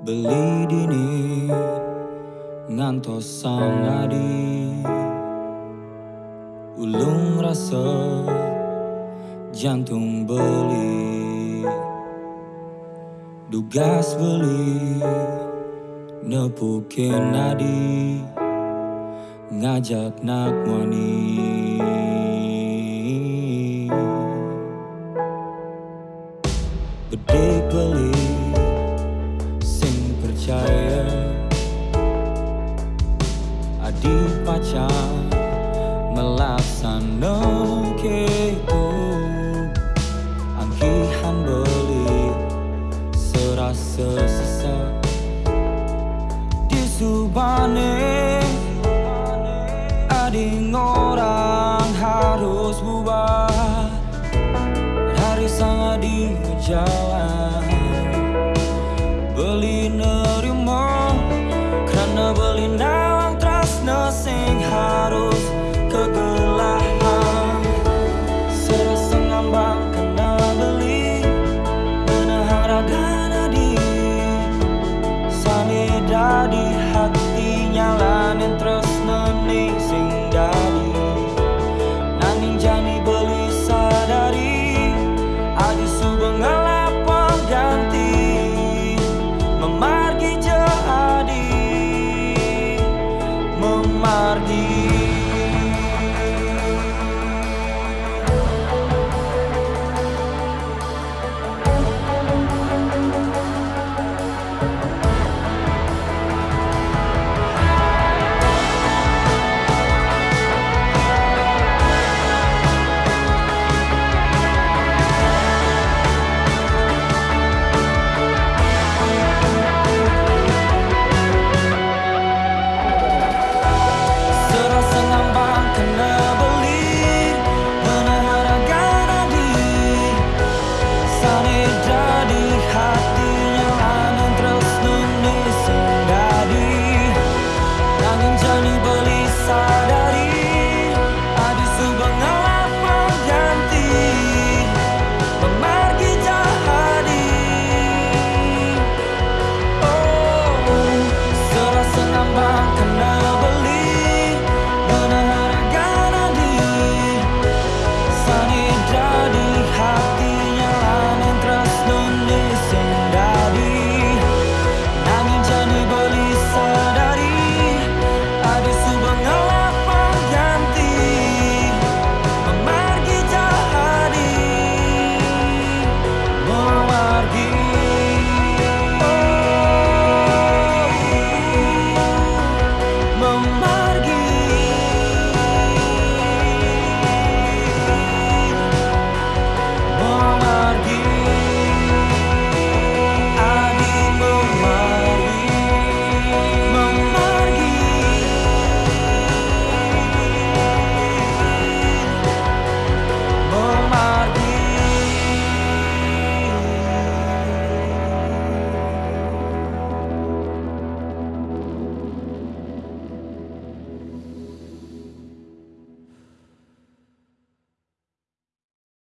Beli dini ngantos sang adi. Ulung rasa jantung beli. Dugas beli nepukin nadi. Ngajak nak wani Bedik beli sing percaya. Adik pacar itu Adik orang harus bubar. Dari sang adik jalan Beli